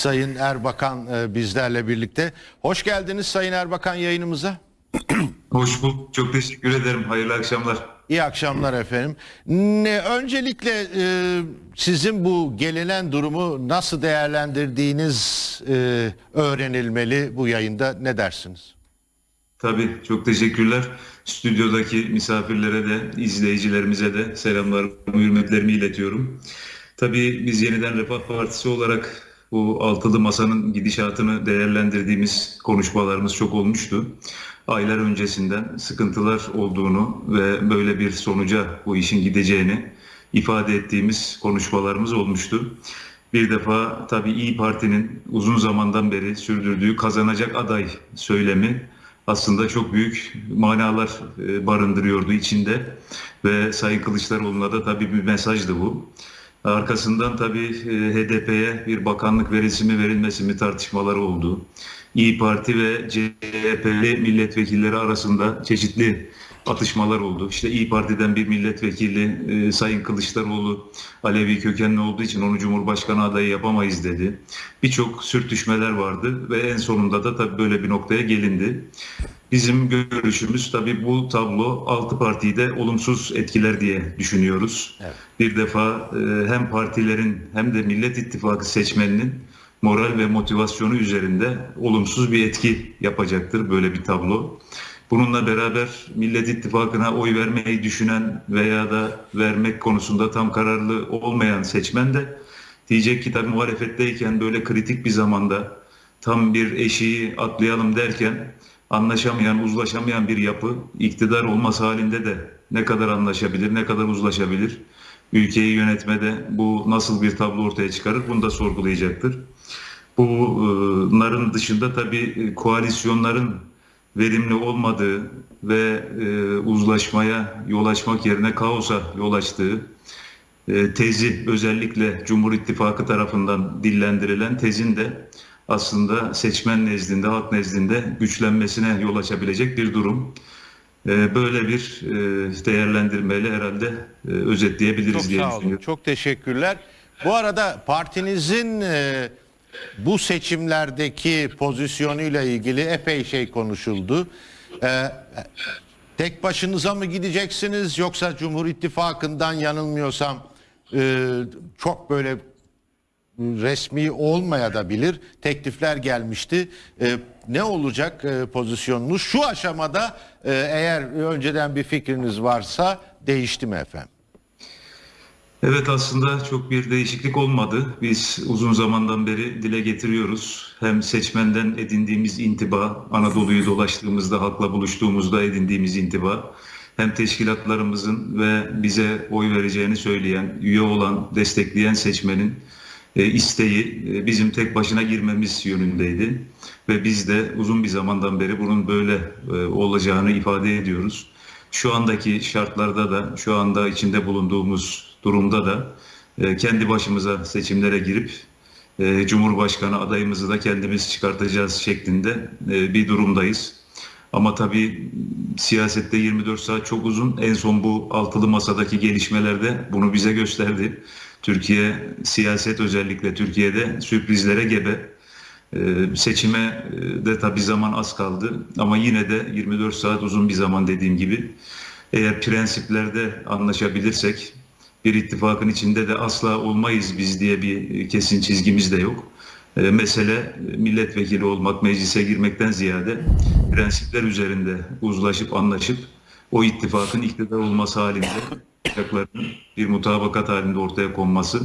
Sayın Erbakan e, bizlerle birlikte. Hoş geldiniz Sayın Erbakan yayınımıza. Hoş bulduk. Çok teşekkür ederim. Hayırlı akşamlar. İyi akşamlar efendim. Ne, öncelikle e, sizin bu gelinen durumu nasıl değerlendirdiğiniz e, öğrenilmeli bu yayında ne dersiniz? Tabii çok teşekkürler. Stüdyodaki misafirlere de, izleyicilerimize de selamlarımı, hürmetlerimi iletiyorum. Tabii biz yeniden Refah Partisi olarak bu altılı masanın gidişatını değerlendirdiğimiz konuşmalarımız çok olmuştu. Aylar öncesinden sıkıntılar olduğunu ve böyle bir sonuca bu işin gideceğini ifade ettiğimiz konuşmalarımız olmuştu. Bir defa tabii İyi Parti'nin uzun zamandan beri sürdürdüğü kazanacak aday söylemi aslında çok büyük manalar e, barındırıyordu içinde ve Sayın Kılıçdaroğlu'na da tabii bir mesajdı bu. Arkasından tabii e, HDP'ye bir bakanlık verilmesi mi verilmesi mi tartışmaları oldu. İyi Parti ve CHP'li milletvekilleri arasında çeşitli atışmalar oldu. İşte İyi Parti'den bir milletvekili e, Sayın Kılıçdaroğlu Alevi kökenli olduğu için onu Cumhurbaşkanı adayı yapamayız dedi. Birçok sürtüşmeler vardı ve en sonunda da tabii böyle bir noktaya gelindi. Bizim görüşümüz tabii bu tablo altı partiyi de olumsuz etkiler diye düşünüyoruz. Evet. Bir defa e, hem partilerin hem de Millet İttifakı seçmeninin moral ve motivasyonu üzerinde olumsuz bir etki yapacaktır böyle bir tablo. Bununla beraber Millet İttifakı'na oy vermeyi düşünen veya da vermek konusunda tam kararlı olmayan seçmen de diyecek ki tabii muhalefetteyken böyle kritik bir zamanda tam bir eşiği atlayalım derken anlaşamayan, uzlaşamayan bir yapı iktidar olması halinde de ne kadar anlaşabilir, ne kadar uzlaşabilir? Ülkeyi yönetmede bu nasıl bir tablo ortaya çıkarır bunu da sorgulayacaktır. Bunların dışında tabii koalisyonların verimli olmadığı ve e, uzlaşmaya yol açmak yerine kaosa yol açtığı e, tezi özellikle Cumhur İttifakı tarafından dillendirilen tezin de aslında seçmen nezdinde, halk nezdinde güçlenmesine yol açabilecek bir durum. E, böyle bir e, değerlendirmeyle herhalde e, özetleyebiliriz Çok diye sağ olun. düşünüyorum. Çok teşekkürler. Bu arada partinizin e, bu seçimlerdeki pozisyonuyla ilgili epey şey konuşuldu. Tek başınıza mı gideceksiniz yoksa Cumhur İttifakı'ndan yanılmıyorsam çok böyle resmi olmaya da bilir teklifler gelmişti. E, ne olacak e, pozisyonunuz? Şu aşamada e, eğer önceden bir fikriniz varsa değişti mi efendim? Evet aslında çok bir değişiklik olmadı. Biz uzun zamandan beri dile getiriyoruz. Hem seçmenden edindiğimiz intiba, Anadolu'yu dolaştığımızda, halkla buluştuğumuzda edindiğimiz intiba, hem teşkilatlarımızın ve bize oy vereceğini söyleyen, üye olan, destekleyen seçmenin isteği e, bizim tek başına girmemiz yönündeydi. Ve biz de uzun bir zamandan beri bunun böyle e, olacağını ifade ediyoruz. Şu andaki şartlarda da, şu anda içinde bulunduğumuz durumda da e, kendi başımıza seçimlere girip e, Cumhurbaşkanı adayımızı da kendimiz çıkartacağız şeklinde e, bir durumdayız. Ama tabii siyasette 24 saat çok uzun. En son bu altılı masadaki gelişmelerde bunu bize gösterdi. Türkiye siyaset özellikle Türkiye'de sürprizlere gebe. Ee, seçime e, de tabii zaman az kaldı ama yine de 24 saat uzun bir zaman dediğim gibi. Eğer prensiplerde anlaşabilirsek bir ittifakın içinde de asla olmayız biz diye bir kesin çizgimiz de yok. Ee, mesele milletvekili olmak, meclise girmekten ziyade prensipler üzerinde uzlaşıp anlaşıp o ittifakın iktidar olması halinde yapacaklarının bir mutabakat halinde ortaya konması,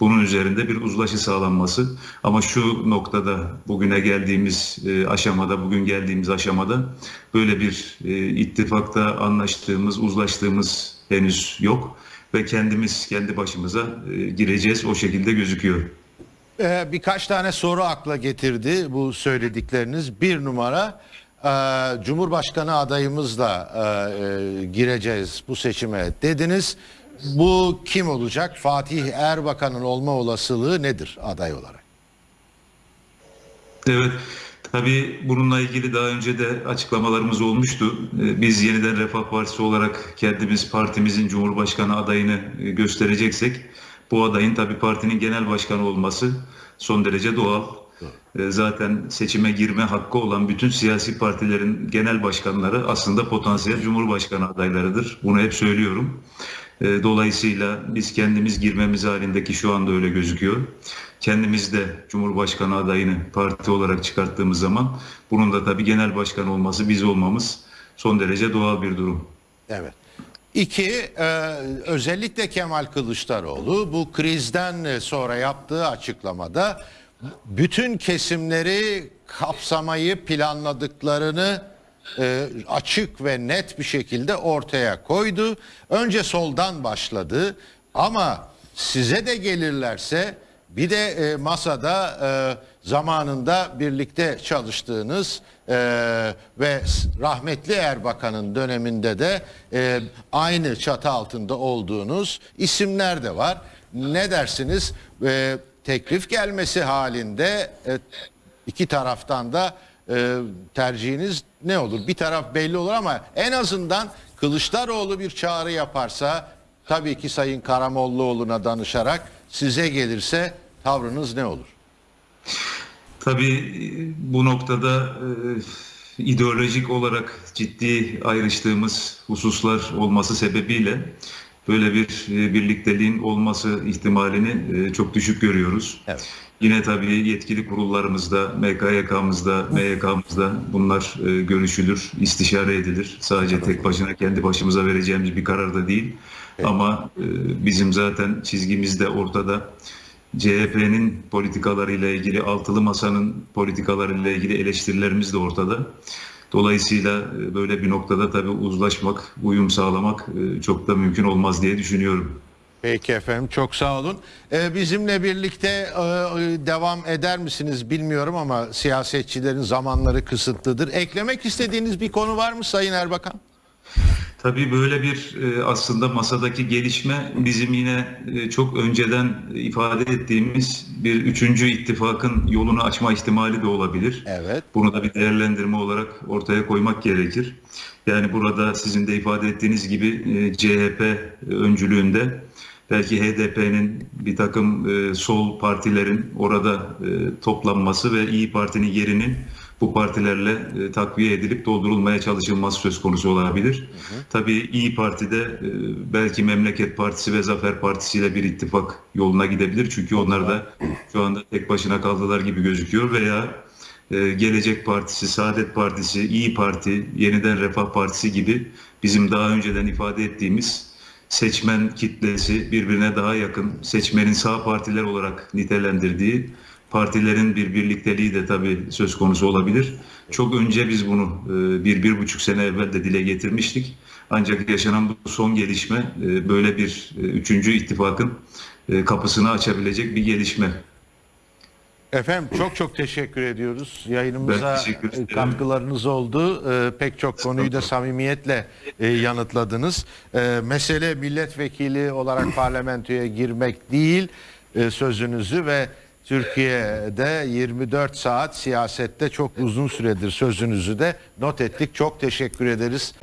bunun üzerinde bir uzlaşı sağlanması. Ama şu noktada bugüne geldiğimiz e, aşamada, bugün geldiğimiz aşamada böyle bir e, ittifakta anlaştığımız, uzlaştığımız henüz yok ve kendimiz kendi başımıza e, gireceğiz o şekilde gözüküyor. Ee, birkaç tane soru akla getirdi bu söyledikleriniz. Bir numara e, Cumhurbaşkanı adayımızla e, e, gireceğiz bu seçime dediniz. Bu kim olacak? Fatih Erbakan'ın olma olasılığı nedir aday olarak? Evet, tabii bununla ilgili daha önce de açıklamalarımız olmuştu. Ee, Biz yeniden Refah Partisi olarak kendimiz partimizin Cumhurbaşkanı adayını e, göstereceksek Bu adayın tabii partinin genel başkanı olması son derece doğal. E, Zaten seçime girme hakkı olan bütün siyasi partilerin genel başkanları aslında potansiyel cumhurbaşkanı adaylarıdır. Bunu hep söylüyorum. E, Dolayısıyla biz kendimiz girmemiz halindeki şu anda öyle gözüküyor. Kendimiz de Cumhurbaşkanı adayını parti olarak çıkarttığımız zaman bunun da tabii genel başkan olması biz olmamız son derece doğal bir durum. Evet. İki, e, özellikle Kemal Kılıçdaroğlu bu krizden sonra yaptığı açıklamada bütün kesimleri kapsamayı planladıklarını e, açık ve net bir şekilde ortaya koydu. Önce soldan başladı ama size de gelirlerse bir de e, masada e, zamanında birlikte çalıştığınız ve rahmetli Erbakan'ın döneminde de aynı çatı altında olduğunuz isimler de var. Ne dersiniz? Teklif gelmesi halinde e, iki taraftan da e, tercihiniz ne olur? Bir taraf belli olur ama en azından Kılıçdaroğlu bir çağrı yaparsa tabii ki Sayın Karamollaoğlu'na danışarak size gelirse tavrınız ne olur? Tabii e, bu noktada ideolojik olarak ciddi ayrıştığımız hususlar olması sebebiyle böyle bir e, birlikteliğin olması ihtimalini e, çok düşük görüyoruz. Evet. Yine tabii yetkili kurullarımızda, MKYK'mızda, MYK'mızda bunlar e, görüşülür, istişare edilir. Sadece tek başına kendi başımıza vereceğimiz bir karar da değil. Ama e, bizim zaten çizgimiz de ortada. CHP'nin politikalarıyla ilgili, altılı masanın politikalarıyla ilgili eleştirilerimiz de ortada. Dolayısıyla e, böyle bir noktada tabii uzlaşmak, uyum sağlamak e, çok da mümkün olmaz diye düşünüyorum. Peki efendim çok sağ olun. Ee, bizimle birlikte e, e, devam eder misiniz bilmiyorum ama siyasetçilerin zamanları kısıtlıdır. Eklemek istediğiniz bir konu var mı Sayın Erbakan? Tabii böyle bir e, aslında masadaki gelişme bizim yine e, çok önceden ifade ettiğimiz bir üçüncü ittifakın yolunu açma ihtimali de olabilir. Evet. Bunu da bir değerlendirme olarak ortaya koymak gerekir. Yani burada sizin de ifade ettiğiniz gibi e, CHP öncülüğünde belki HDP'nin bir takım sol partilerin orada toplanması ve İyi Parti'nin yerinin bu partilerle e, takviye edilip doldurulmaya çalışılması söz konusu olabilir. Tabii İyi Parti'de e, belki Memleket Partisi ve Zafer Partisi ile bir ittifak yoluna gidebilir. Çünkü onlar da şu anda tek başına kaldılar gibi gözüküyor veya e, Gelecek Partisi, Saadet Partisi, İyi Parti, Yeniden Refah Partisi gibi bizim daha önceden ifade ettiğimiz seçmen kitlesi birbirine daha yakın, seçmenin sağ partiler olarak nitelendirdiği partilerin bir birlikteliği de tabii söz konusu olabilir. Çok önce biz bunu e, bir, bir buçuk sene evvel de dile getirmiştik. Ancak yaşanan bu son gelişme e, böyle bir e, üçüncü ittifakın e, kapısını açabilecek bir gelişme. Efendim çok çok teşekkür ediyoruz. Yayınımıza teşekkür katkılarınız oldu. Ee, pek çok konuyu da samimiyetle e, yanıtladınız. Ee, mesele milletvekili olarak parlamentoya girmek değil e, sözünüzü ve Türkiye'de 24 saat siyasette çok uzun süredir sözünüzü de not ettik. Çok teşekkür ederiz.